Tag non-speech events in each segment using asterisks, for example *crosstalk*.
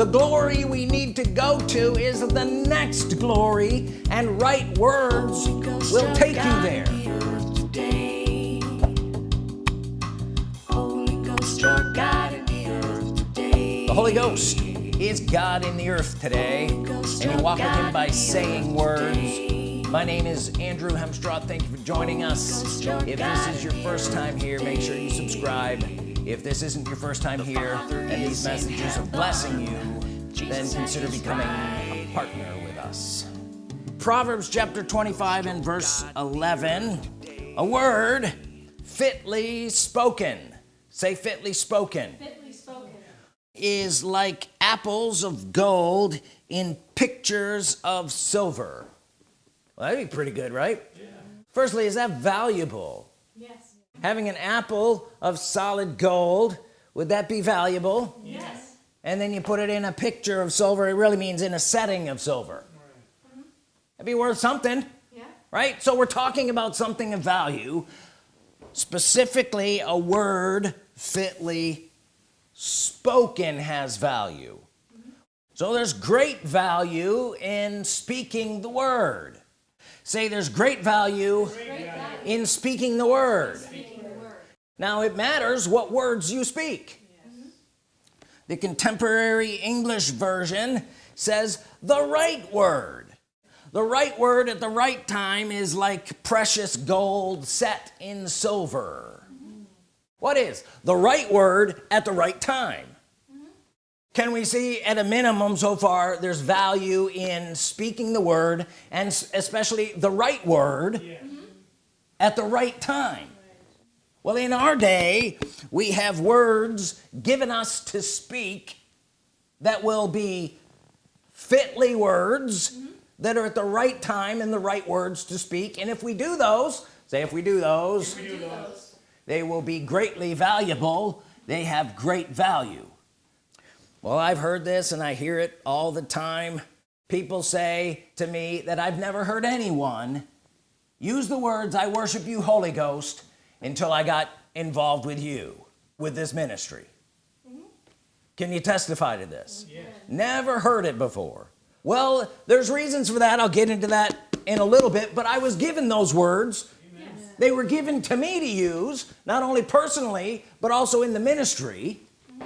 the glory we need to go to is the next glory and right words will take you there. The Holy Ghost is God in the earth today and you walk with him by saying words. my name is Andrew Hemstraw thank you for joining us. If this is your first time here make sure you subscribe if this isn't your first time here and these messages are blessing you then consider becoming a partner with us. Proverbs chapter 25 and verse 11 a word fitly spoken. Say fitly spoken, fitly spoken. is like apples of gold in pictures of silver. Well, that'd be pretty good right? Yeah. firstly is that valuable? Yes. Having an apple of solid gold would that be valuable Yes. and then you put it in a picture of silver it really means in a setting of silver that'd be worth something Yeah. right so we're talking about something of value specifically a word fitly spoken has value mm -hmm. so there's great value in speaking the word say there's great value, in speaking the word Speaking the word. Now it matters what words you speak. The contemporary English version says the right word. The right word at the right time is like precious gold set in silver. What is? The right word at the right time. Can we see at a minimum so far there's value in speaking the word and especially the right word at the right time well in our day we have words given us to speak that will be fitly words mm-hmm. that are at the right time and the right words to speak. And if we do those say if we do those we Do those. they will be greatly valuable. They have great value. Well I've heard this and I hear it all the time. People say to me that I've never heard anyone use the words I worship you Holy Ghost until I got involved with you with this ministry. Mm-hmm. Can you testify to this? Never heard it before. Well there's reasons for that. I'll get into that in a little bit but I was given those words. They were given to me to use not only personally but also in the ministry. Mm-hmm.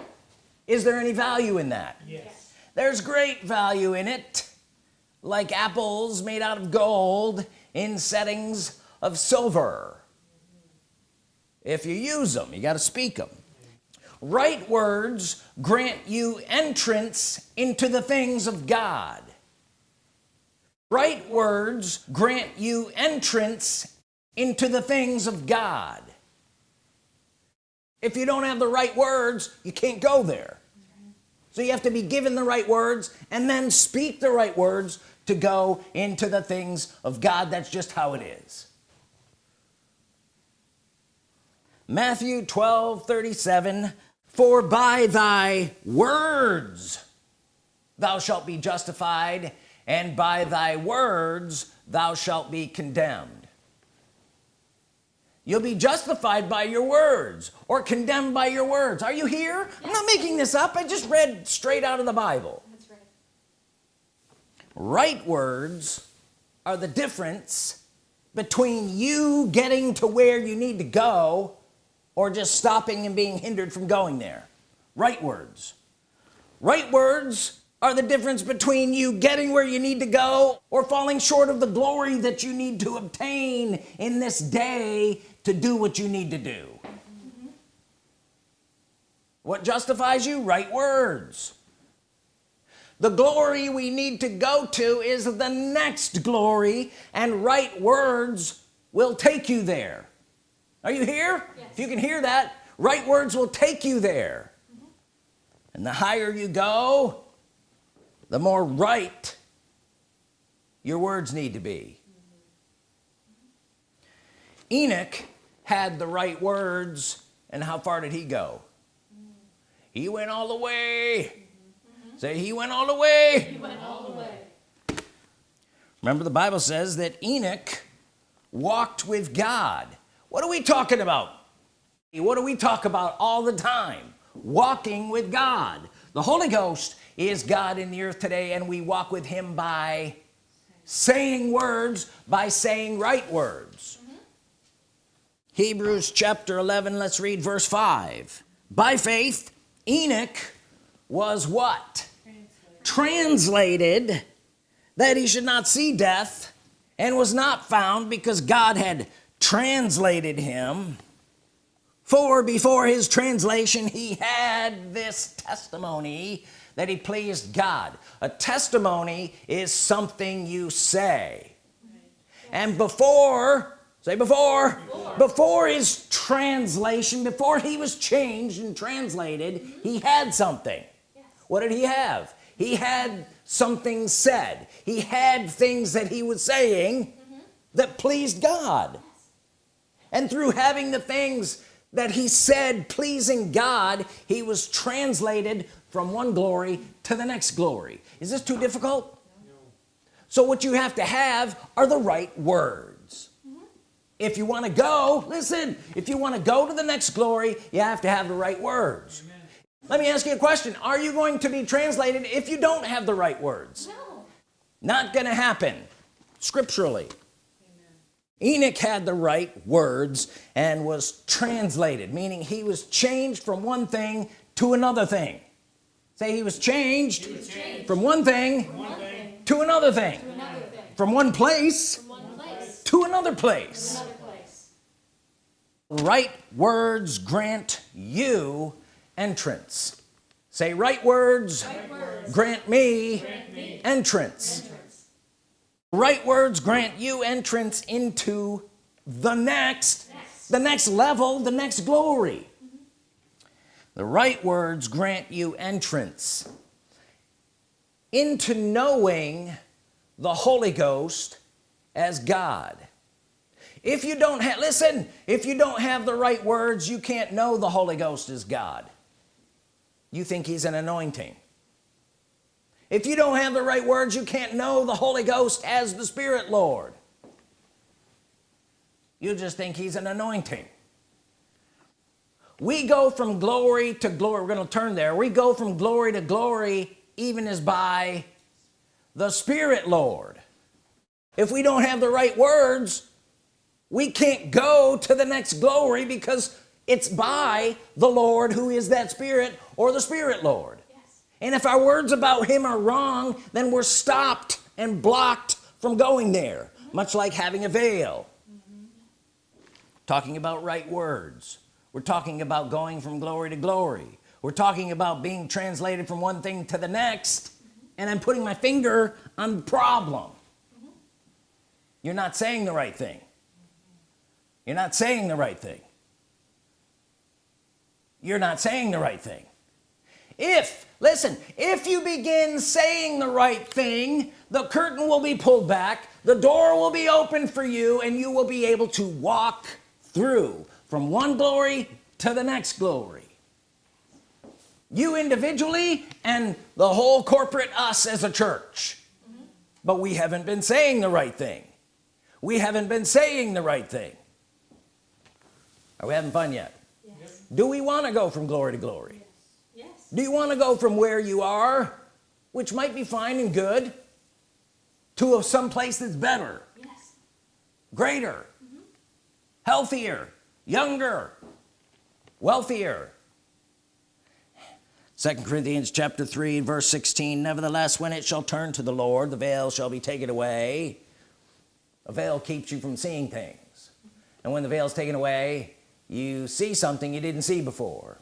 Is there any value in that? Yes. there's great value in it like apples made out of gold in settings of silver if you use them you got to speak them right words grant you entrance into the things of God. Right words grant you entrance into the things of God. If you don't have the right words you can't go there. So you have to be given the right words and then speak the right words to go into the things of God. That's just how it is Matthew 12 37 for by thy words thou shalt be justified and by thy words thou shalt be condemned. You'll be justified by your words or condemned by your words. Are you here? I'm not making this up. I just read straight out of the Bible. That's right. right words are the difference between you getting to where you need to go or just stopping and being hindered from going there. Right words. Right words are the difference between you getting where you need to go or falling short of the glory that you need to obtain in this day to do what you need to do. What justifies you? Right words. The glory we need to go to is the next glory and right words will take you there are you here? Yes. if you can hear that right words will take you there. Mm-hmm. And the higher you go the more right your words need to be. Mm-hmm. Enoch had the right words and how far did he go? Mm-hmm. He went all the way. Say he went all the way. He went all the way. remember the Bible says that Enoch walked with God what are we talking about? What do we talk about all the time? Walking with God. The Holy Ghost is God in the earth today and we walk with him by saying words by saying right words. Mm-hmm. Hebrews chapter 11 let's read verse 5 by faith Enoch was what? Translated that he should not see death and was not found because God had translated him for before his translation he had this testimony that he pleased God. A testimony is something you say. And before say before before, before his translation before he was changed and translated he had something. What did he have? He had something said. He had things that he was saying that pleased God. And through having the things that he said pleasing God he was translated from one glory to the next glory is this too difficult no. so what you have to have are the right words mm -hmm. if you want to go listen if you want to go to the next glory you have to have the right words Amen. let me ask you a question are you going to be translated if you don't have the right words no. not gonna happen scripturally Enoch had the right words and was translated meaning he was changed from one thing to another thing say he was changed, he was changed. from one thing, from one thing to, another thing. to another thing from one place, from one place to another place. another place right words grant you entrance say right words, right words. Grant, me grant me entrance, entrance right words grant you entrance into the next, next. the next level the next glory mm -hmm. the right words grant you entrance into knowing the Holy Ghost as God if you don't have listen if you don't have the right words you can't know the Holy Ghost is God you think he's an anointing if you don't have the right words you can't know the Holy Ghost as the Spirit Lord. You just think he's an anointing. We go from glory to glory. We're gonna turn there. We go from glory to glory even as by the Spirit Lord. If we don't have the right words we can't go to the next glory because it's by the Lord who is that Spirit or the Spirit Lord and if our words about him are wrong then we're stopped and blocked from going there much like having a veil. Talking about right words. We're talking about going from glory to glory. We're talking about being translated from one thing to the next and I'm putting my finger on the problem. You're not saying the right thing. You're not saying the right thing. You're not saying the right thing. If listen if you begin saying the right thing the curtain will be pulled back the door will be open for you and you will be able to walk through from one glory to the next glory. You individually and the whole corporate us as a church. Mm -hmm. but we haven't been saying the right thing. We haven't been saying the right thing. Are we having fun yet? Yes. do we want to go from glory to glory do you want to go from where you are which might be fine and good to some place that's better? Yes. greater. Mm -hmm. healthier. Younger. Wealthier. Second Corinthians chapter 3 verse 16 nevertheless when it shall turn to the Lord the veil shall be taken away. A veil keeps you from seeing things. And when the veil is taken away you see something you didn't see before.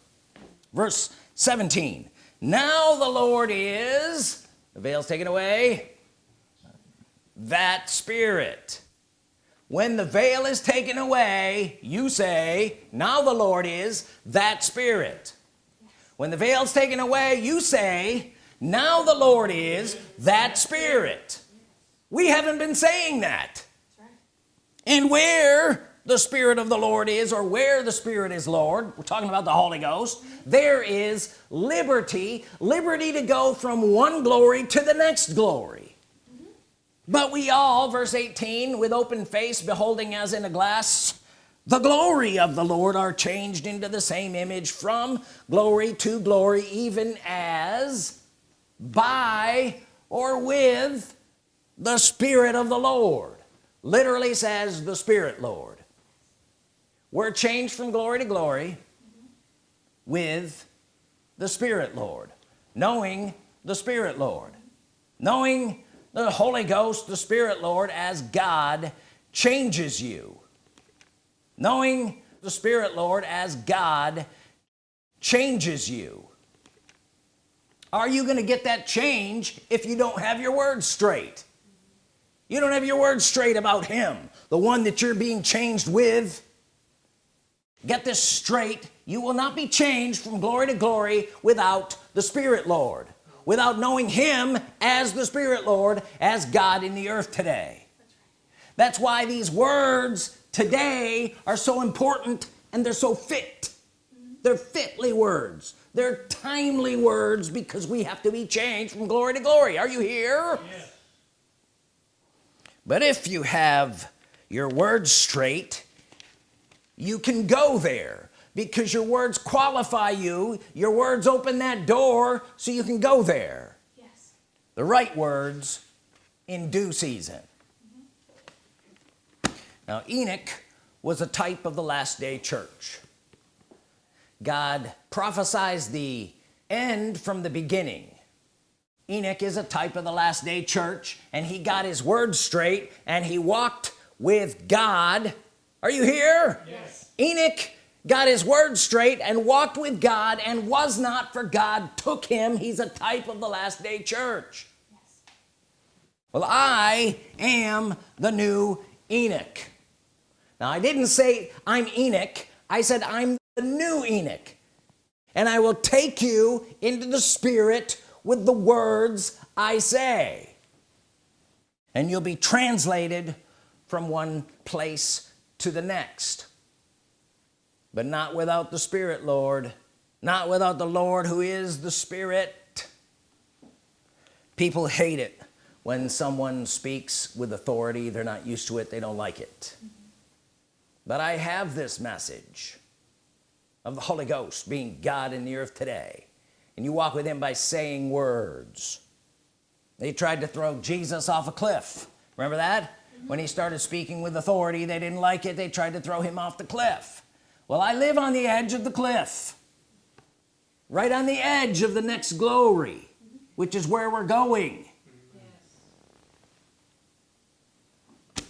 Verse 17 now the Lord is the veils taken away that spirit. When the veil is taken away you say now the Lord is that spirit. When the veil's taken away you say now the Lord is that spirit. We haven't been saying that. And where the Spirit of the Lord is or where the Spirit is Lord. We're talking about the Holy Ghost. There is liberty liberty to go from one glory to the next glory. But we all verse 18 with open face beholding as in a glass the glory of the Lord are changed into the same image from glory to glory even as by or with the Spirit of the Lord. Literally says the Spirit Lord we're changed from glory to glory with the Spirit Lord. Knowing the Spirit Lord. Knowing the Holy Ghost the Spirit Lord as God changes you. Knowing the Spirit Lord as God changes you. Are you gonna get that change if you don't have your words straight? You don't have your words straight about him the one that you're being changed with get this straight. You will not be changed from glory to glory without the Spirit Lord. Without knowing him as the Spirit Lord as God in the earth today. That's why these words today are so important and they're so fit. They're fitly words. They're timely words because we have to be changed from glory to glory. Are you here? Yes. but if you have your words straight you can go there because your words qualify you. Your words open that door so you can go there. Yes. the right words in due season. Mm-hmm. Now Enoch was a type of the last day church. God prophesies the end from the beginning. Enoch is a type of the last day church and he got his words straight and he walked with God are you here? Yes. Enoch got his words straight and walked with God and was not for God took him. He's a type of the last day church. Yes. well I am the new Enoch. Now I didn't say I'm Enoch. I said I'm the new Enoch. And I will take you into the spirit with the words I say. And you'll be translated from one place to the next. But not without the Spirit Lord. Not without the Lord who is the Spirit. People hate it when someone speaks with authority. They're not used to it. They don't like it. But I have this message of the Holy Ghost being God in the earth today. And you walk with him by saying words. They tried to throw Jesus off a cliff. Remember that when he started speaking with authority they didn't like it. They tried to throw him off the cliff. Well I live on the edge of the cliff. Right on the edge of the next glory which is where we're going.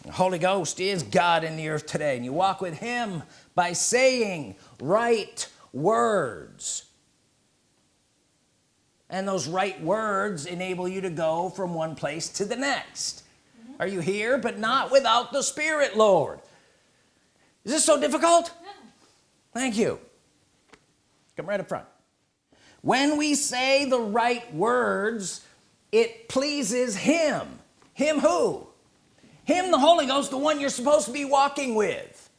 The Holy Ghost is God in the earth today and you walk with him by saying right words. And those right words enable you to go from one place to the next are you here? But not without the Spirit Lord. Is this so difficult? No. thank you. Come right up front. When we say the right words it pleases him. Him who? Him the Holy Ghost the one you're supposed to be walking with.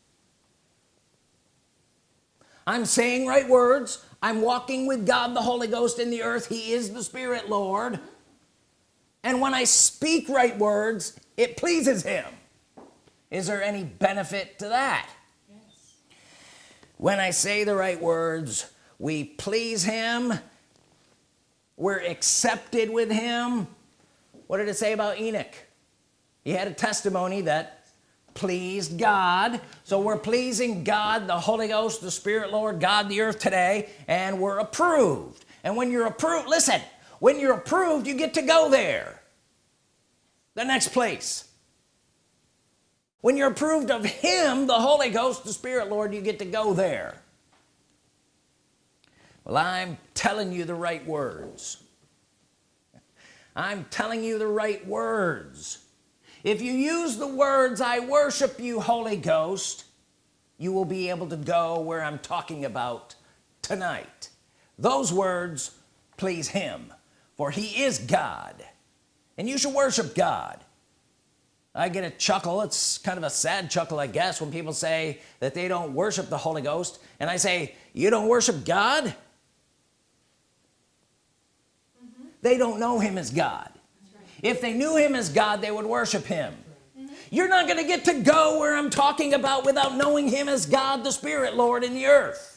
I'm saying right words. I'm walking with God the Holy Ghost in the earth. He is the Spirit Lord. And when I speak right words it pleases him. Is there any benefit to that? Yes. when I say the right words we please him we're accepted with him. What did it say about Enoch? He had a testimony that pleased God. So we're pleasing God the Holy Ghost the Spirit Lord God the earth today and we're approved. And when you're approved listen when you're approved you get to go there the next place. When you're approved of him the Holy Ghost the Spirit Lord you get to go there. Well I'm telling you the right words. I'm telling you the right words. If you use the words I worship you Holy Ghost you will be able to go where I'm talking about tonight. Those words please him for he is God and you should worship God. I get a chuckle. It's kind of a sad chuckle I guess when people say that they don't worship the Holy Ghost. And I say you don't worship God? Mm-hmm. They don't know him as God. If they knew him as God they would worship him. Mm-hmm. You're not gonna get to go where I'm talking about without knowing him as God the Spirit Lord in the earth.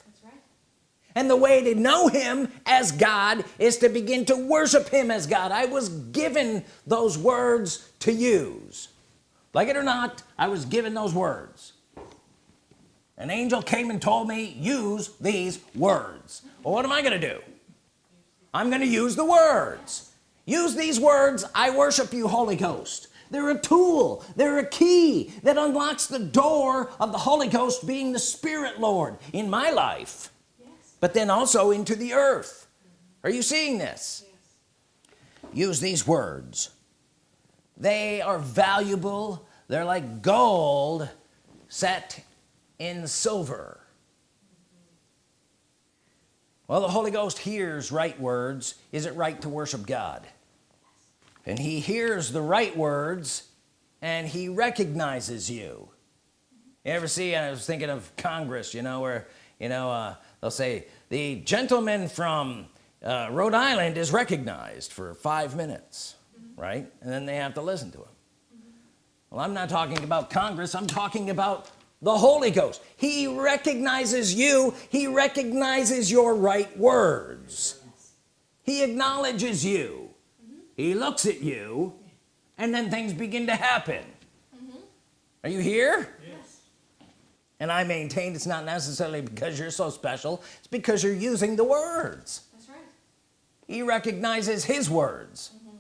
And the way to know him as God is to begin to worship him as God. I was given those words to use. Like it or not I was given those words. An angel came and told me use these words. Well what am I gonna do? I'm gonna use the words. Use these words I worship you Holy Ghost. They're a tool. They're a key that unlocks the door of the Holy Ghost being the Spirit Lord in my life. But then also into the earth. Are you seeing this? Yes. use these words. They are valuable. They're like gold set in silver. Well the Holy Ghost hears right words. Is it right to worship God? And he hears the right words and he recognizes you. You ever see I was thinking of Congress you know where you know uh, they'll say the gentleman from uh, Rhode Island is recognized for five minutes mm-hmm. right? And then they have to listen to him. Mm-hmm. Well I'm not talking about Congress I'm talking about the Holy Ghost. He recognizes you he recognizes your right words. He acknowledges you. Mm-hmm. He looks at you and then things begin to happen. Are you here. And I maintain it's not necessarily because you're so special it's because you're using the words. That's right. he recognizes his words. Mm-hmm.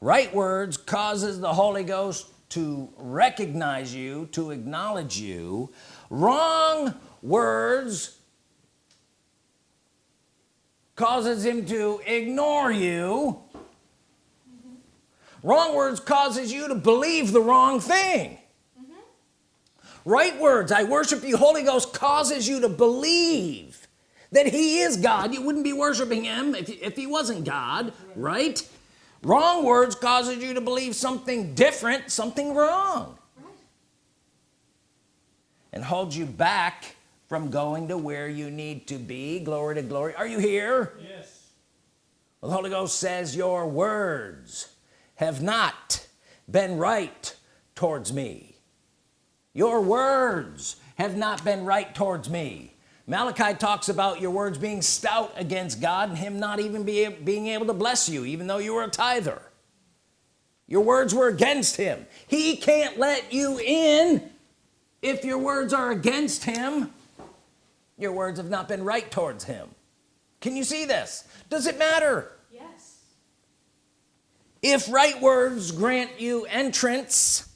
Right words causes the Holy Ghost to recognize you to acknowledge you. Wrong words causes him to ignore you. Mm-hmm. Wrong words causes you to believe the wrong thing right words I worship you. Holy Ghost causes you to believe that he is God. You wouldn't be worshiping him if, if he wasn't God right? Wrong words causes you to believe something different something wrong. And holds you back from going to where you need to be. Glory to glory. Are you here? Yes. well, the Holy Ghost says your words have not been right towards me your words have not been right towards me. Malachi talks about your words being stout against God and him not even be, being able to bless you even though you were a tither. Your words were against him. He can't let you in. If your words are against him your words have not been right towards him. Can you see this? Does it matter? Yes. if right words grant you entrance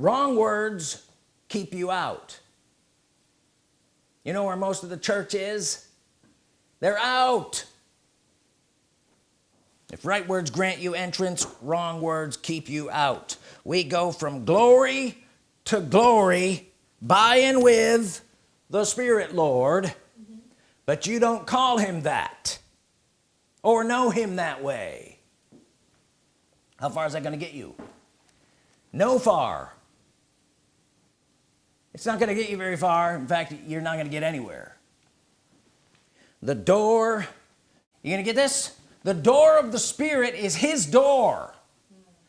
wrong words keep you out. You know where most of the church is? They're out. If right words grant you entrance wrong words keep you out. We go from glory to glory by and with the Spirit Lord. Mm-hmm. But you don't call him that or know him that way. How far is that going to get you? No far it's not going to get you very far. In fact you're not going to get anywhere. The door you gonna get this? The door of the Spirit is his door.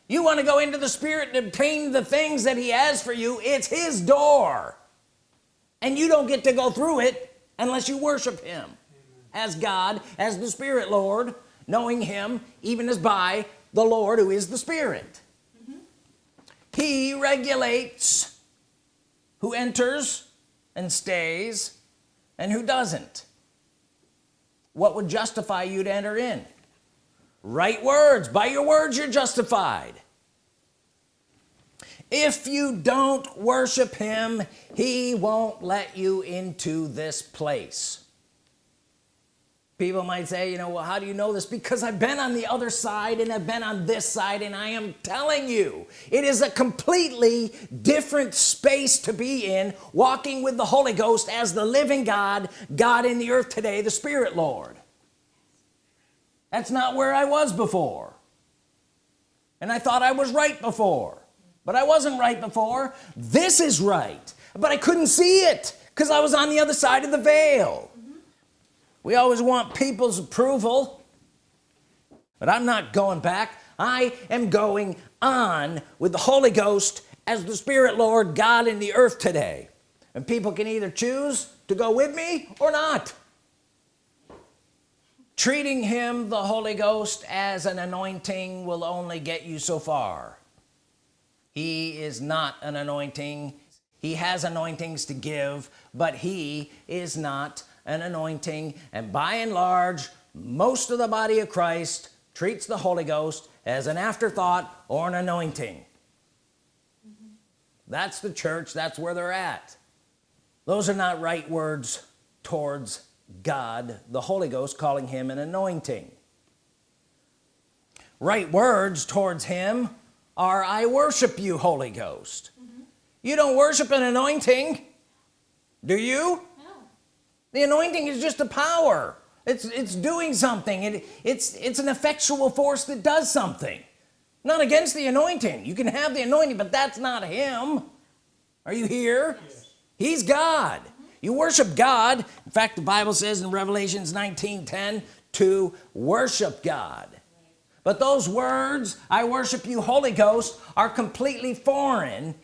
You want to go into the Spirit and obtain the things that he has for you it's his door. And you don't get to go through it unless you worship him as God as the Spirit Lord knowing him even as by the Lord who is the Spirit. Mm-hmm. He regulates who enters and stays and who doesn't. What would justify you to enter in? Right words. By your words you're justified. If you don't worship him he won't let you into this place people might say you know well how do you know this? Because I've been on the other side and I've been on this side and I am telling you it is a completely different space to be in walking with the Holy Ghost as the living God God in the earth today the Spirit Lord. That's not where I was before. And I thought I was right before but I wasn't right before. This is right but I couldn't see it because I was on the other side of the veil we always want people's approval. But I'm not going back. I am going on with the Holy Ghost as the Spirit Lord God in the earth today. And people can either choose to go with me or not. Treating him the Holy Ghost as an anointing will only get you so far. He is not an anointing. He has anointings to give but he is not an anointing and by and large most of the body of Christ treats the Holy Ghost as an afterthought or an anointing. Mm-hmm. That's the church that's where they're at. Those are not right words towards God the Holy Ghost calling him an anointing. Right words towards him are I worship you Holy Ghost. Mm-hmm. You don't worship an anointing do you. The anointing is just a power. It's it's doing something. It, it's it's an effectual force that does something. Not against the anointing. You can have the anointing but that's not him. Are you here? He's God. You worship God. In fact the Bible says in Revelations 19 10 to worship God. But those words I worship you Holy Ghost are completely foreign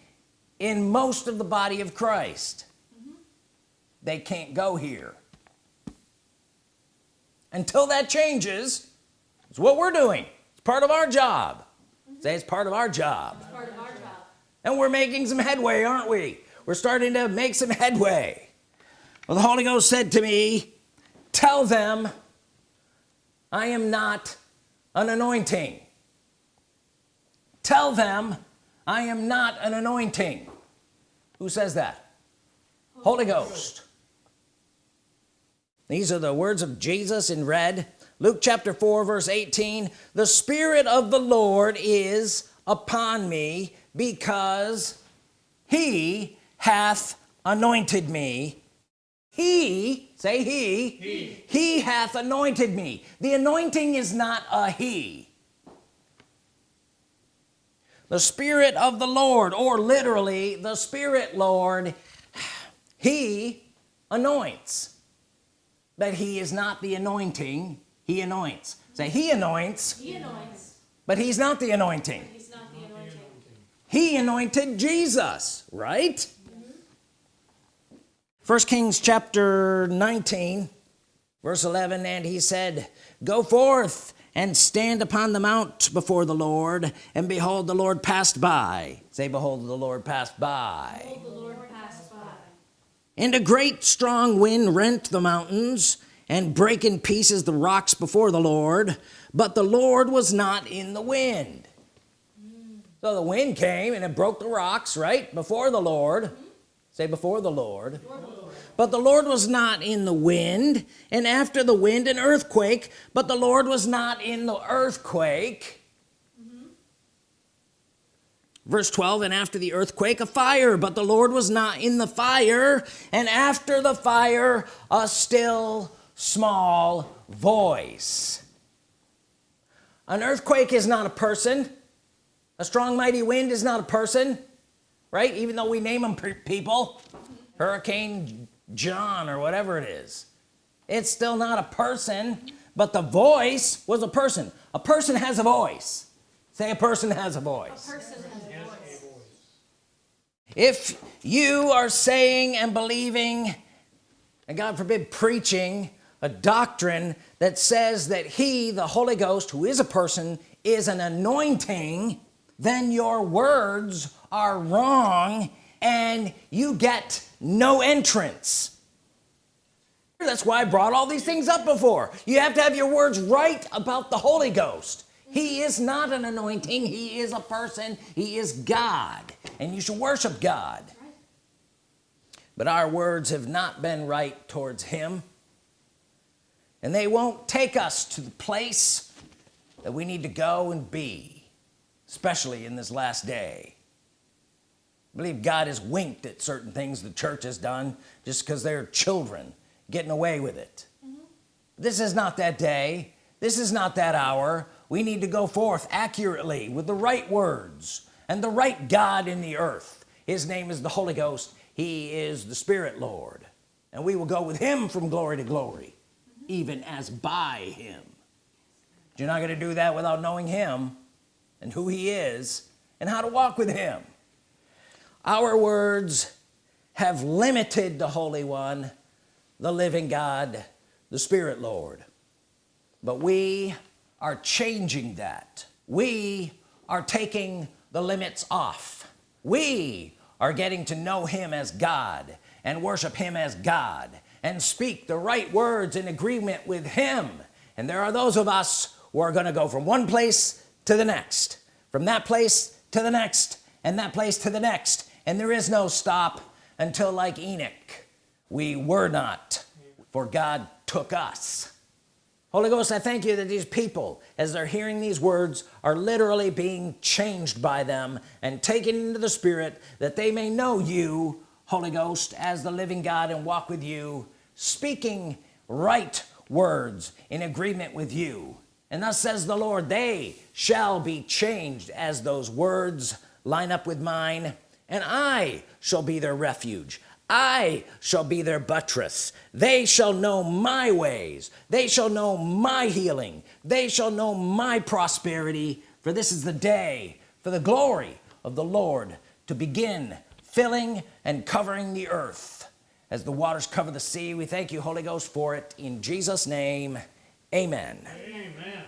in most of the body of Christ they can't go here. Until that changes it's what we're doing. It's part of our job. Say it's part of our job. It's Part of our job. and we're making some headway aren't we? We're starting to make some headway. Well the Holy Ghost said to me tell them I am not an anointing. Tell them I am not an anointing. Who says that? Holy Ghost these are the words of Jesus in red. Luke chapter 4 verse 18 the Spirit of the Lord is upon me because he hath anointed me. He say he. He, he hath anointed me. The anointing is not a he. The Spirit of the Lord or literally the Spirit Lord *sighs* he anoints but he is not the anointing he anoints. Say he anoints. He anoints, but he's not the anointing. He's not the anointing. he anointed Jesus right? Mm-hmm. First Kings chapter 19 verse 11 and he said go forth and stand upon the mount before the Lord and behold the Lord passed by. Say behold the Lord passed by Behold, the Lord passed by. And a great strong wind rent the mountains and break in pieces the rocks before the Lord. But the Lord was not in the wind. So the wind came and it broke the rocks right? Before the Lord. Say before the Lord. But the Lord was not in the wind and after the wind an earthquake. But the Lord was not in the earthquake verse 12 and after the earthquake a fire but the Lord was not in the fire. And after the fire a still small voice. An earthquake is not a person. A strong mighty wind is not a person right? Even though we name them people. Hurricane John or whatever it is. It's still not a person but the voice was a person. A person has a voice. Say a person has a voice. Person has a voice. If you are saying and believing and God forbid preaching a doctrine that says that he the Holy Ghost who is a person is an anointing then your words are wrong and you get no entrance. That's why I brought all these things up before. You have to have your words right about the Holy Ghost. He is not an anointing. He is a person. He is God and you should worship God. But our words have not been right towards him. And they won't take us to the place that we need to go and be especially in this last day. I believe God has winked at certain things the church has done just because they're children getting away with it. Mm-hmm. This is not that day. This is not that hour. We need to go forth accurately with the right words and the right God in the earth. His name is the Holy Ghost. He is the Spirit Lord. And we will go with him from glory to glory even as by him. You're not going to do that without knowing him and who he is and how to walk with him. Our words have limited the Holy One the living God the Spirit Lord. But we are changing that. We are taking the limits off. We are getting to know him as God and worship him as God and speak the right words in agreement with him. And there are those of us who are going to go from one place to the next from that place to the next and that place to the next. And there is no stop until like Enoch we were not for God took us Holy Ghost I thank you that these people as they're hearing these words are literally being changed by them and taken into the Spirit that they may know you Holy Ghost as the living God and walk with you speaking right words in agreement with you. And thus says the Lord they shall be changed as those words line up with mine and I shall be their refuge I shall be their buttress. They shall know my ways. They shall know my healing. They shall know my prosperity. For this is the day for the glory of the Lord to begin filling and covering the earth. As the waters cover the sea we thank you Holy Ghost for it. In Jesus name amen. Amen.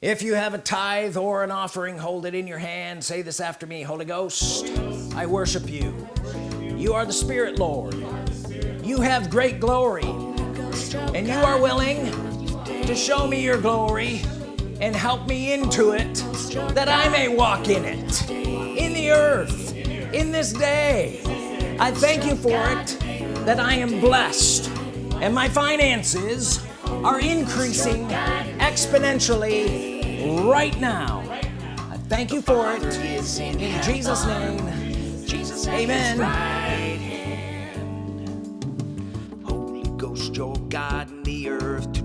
if you have a tithe or an offering hold it in your hand. Say this after me Holy Ghost I worship you you are the Spirit Lord. You have great glory. And you are willing to show me your glory and help me into it that I may walk in it. In the earth in this day I thank you for it that I am blessed and my finances are increasing exponentially right now. I thank you for it. In Jesus name Jesus, amen the earth